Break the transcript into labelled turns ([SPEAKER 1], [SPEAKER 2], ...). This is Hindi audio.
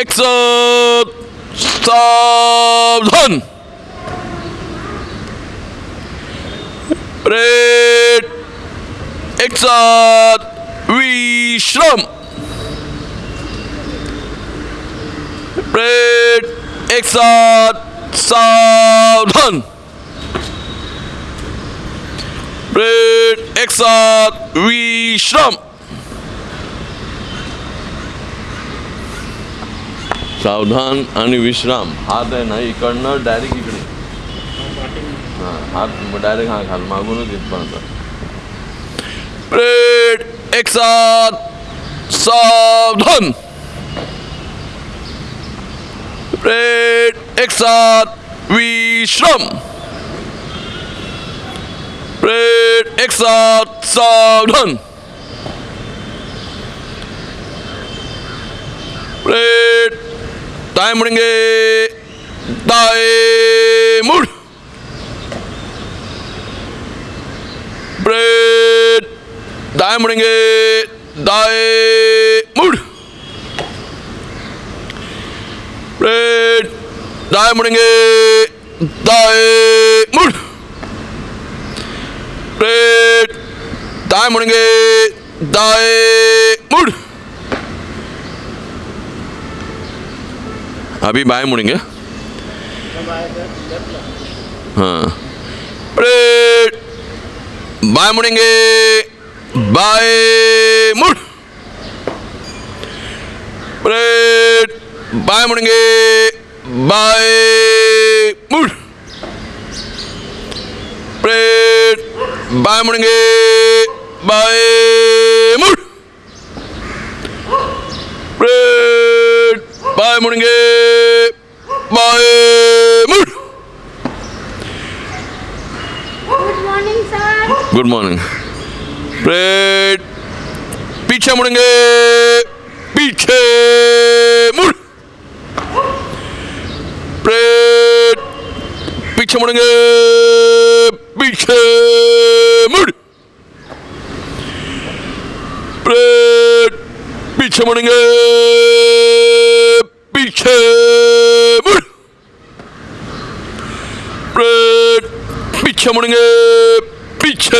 [SPEAKER 1] exertion. Red exert Vishram. Red exert Savdhan. Red we Vishram. सावधान आणि विश्राम. हात आहे ना, इकडनं डायरेक्ट इकडे. हाँ, हात डायरेक्ट हा घाल मागूनच इथपर्यंत ब्रेड एक साथ सावधान. ब्रेड एक साथ विश्राम. ब्रेड एक साथ सावधान. ब्रेड दाएँ मुड़ेंगे। दाएँ मुड़। ब्रेड। दाएँ मुड़ेंगे। दाएँ मुड़। ब्रेड। दाएँ मुड़ेंगे। दाएँ मुड़। ब्रेड। दाएँ मुड़ेंगे। दाएँ मुड़। अभी बाएँ मुड़ेंगे? हाँ। बाएँ मुड़ेंगे, बाएँ मुड़। ब्रेड बाएँ मुड़ेंगे, बाएँ मुड़। ब्रेड बाएँ मुड़ेंगे, बाएँ मुड़। ब्रेड बाएँ मुड़ेंगे बाएं मुड़
[SPEAKER 2] good morning sir
[SPEAKER 1] good morning bread पीछे मुड़ेंगे पीछे मुड़ ब्रेड पीछे मुड़ेंगे पीछे मुड़ ब्रेड पीछे मुड़ेंगे पीछे 미쳐버린 게 미쳐